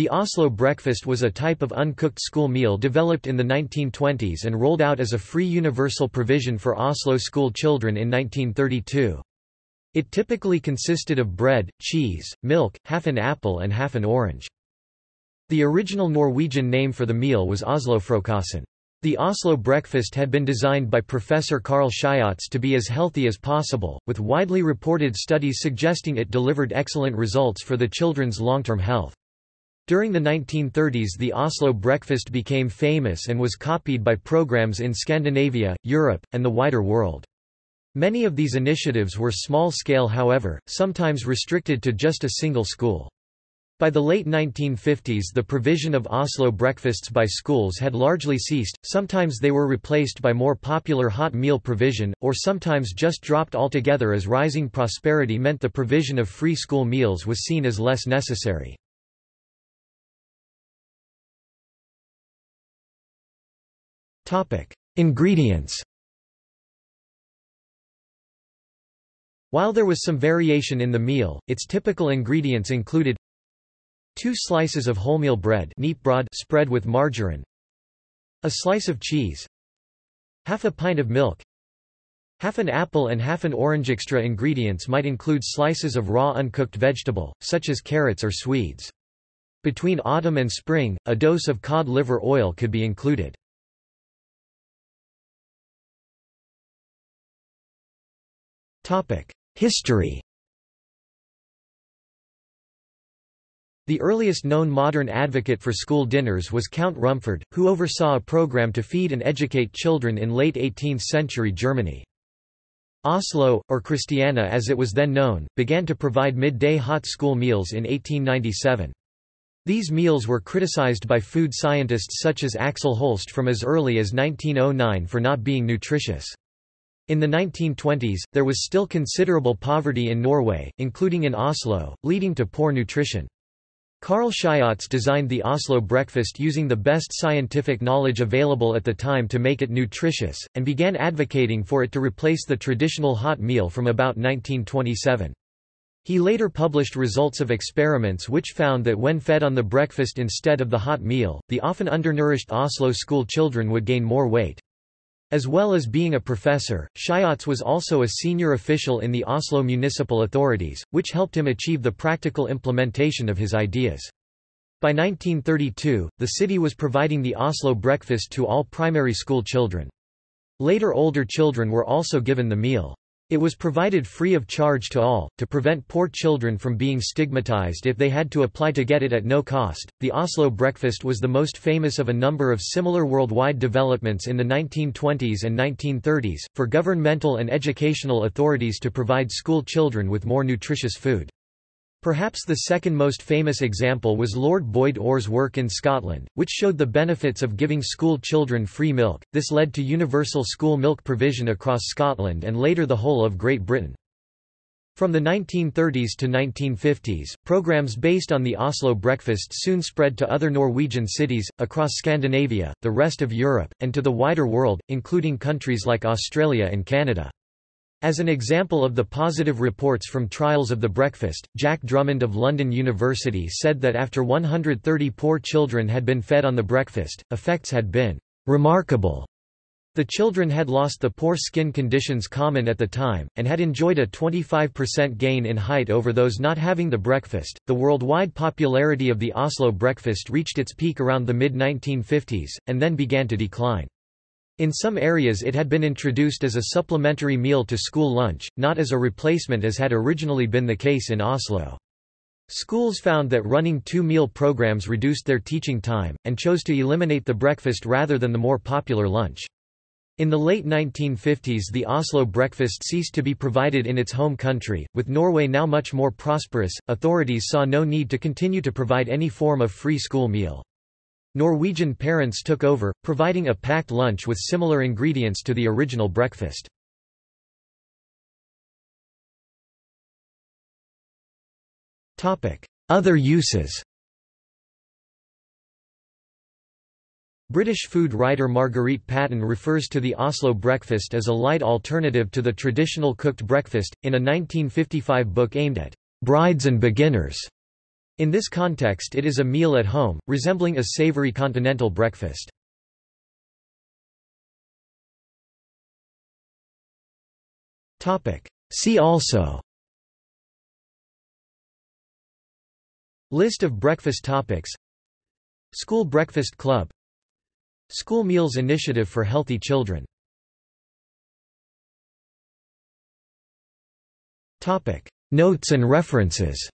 The Oslo breakfast was a type of uncooked school meal developed in the 1920s and rolled out as a free universal provision for Oslo school children in 1932. It typically consisted of bread, cheese, milk, half an apple and half an orange. The original Norwegian name for the meal was Oslofrokosten. The Oslo breakfast had been designed by Professor Carl Schiøtz to be as healthy as possible, with widely reported studies suggesting it delivered excellent results for the children's long-term health. During the 1930s the Oslo breakfast became famous and was copied by programs in Scandinavia, Europe, and the wider world. Many of these initiatives were small-scale however, sometimes restricted to just a single school. By the late 1950s the provision of Oslo breakfasts by schools had largely ceased, sometimes they were replaced by more popular hot meal provision, or sometimes just dropped altogether as rising prosperity meant the provision of free school meals was seen as less necessary. Ingredients While there was some variation in the meal, its typical ingredients included two slices of wholemeal bread spread with margarine, a slice of cheese, half a pint of milk, half an apple and half an orange. Extra ingredients might include slices of raw uncooked vegetable, such as carrots or swedes. Between autumn and spring, a dose of cod liver oil could be included. History The earliest known modern advocate for school dinners was Count Rumford, who oversaw a program to feed and educate children in late 18th-century Germany. Oslo, or Christiania as it was then known, began to provide midday hot school meals in 1897. These meals were criticized by food scientists such as Axel Holst from as early as 1909 for not being nutritious. In the 1920s, there was still considerable poverty in Norway, including in Oslo, leading to poor nutrition. Carl Schiøtz designed the Oslo breakfast using the best scientific knowledge available at the time to make it nutritious, and began advocating for it to replace the traditional hot meal from about 1927. He later published results of experiments which found that when fed on the breakfast instead of the hot meal, the often undernourished Oslo school children would gain more weight. As well as being a professor, Schiøtz was also a senior official in the Oslo municipal authorities, which helped him achieve the practical implementation of his ideas. By 1932, the city was providing the Oslo breakfast to all primary school children. Later older children were also given the meal. It was provided free of charge to all, to prevent poor children from being stigmatized if they had to apply to get it at no cost. The Oslo breakfast was the most famous of a number of similar worldwide developments in the 1920s and 1930s, for governmental and educational authorities to provide school children with more nutritious food. Perhaps the second most famous example was Lord Boyd Orr's work in Scotland, which showed the benefits of giving school children free milk. This led to universal school milk provision across Scotland and later the whole of Great Britain. From the 1930s to 1950s, programs based on the Oslo breakfast soon spread to other Norwegian cities, across Scandinavia, the rest of Europe, and to the wider world, including countries like Australia and Canada. As an example of the positive reports from trials of the breakfast, Jack Drummond of London University said that after 130 poor children had been fed on the breakfast, effects had been remarkable. The children had lost the poor skin conditions common at the time, and had enjoyed a 25% gain in height over those not having the breakfast. The worldwide popularity of the Oslo breakfast reached its peak around the mid 1950s, and then began to decline. In some areas it had been introduced as a supplementary meal to school lunch, not as a replacement as had originally been the case in Oslo. Schools found that running two meal programs reduced their teaching time, and chose to eliminate the breakfast rather than the more popular lunch. In the late 1950s the Oslo breakfast ceased to be provided in its home country, with Norway now much more prosperous, authorities saw no need to continue to provide any form of free school meal. Norwegian parents took over, providing a packed lunch with similar ingredients to the original breakfast. Other uses British food writer Marguerite Patten refers to the Oslo breakfast as a light alternative to the traditional cooked breakfast, in a 1955 book aimed at brides and beginners. In this context it is a meal at home, resembling a savory continental breakfast. See also List of breakfast topics School Breakfast Club School Meals Initiative for Healthy Children Notes and references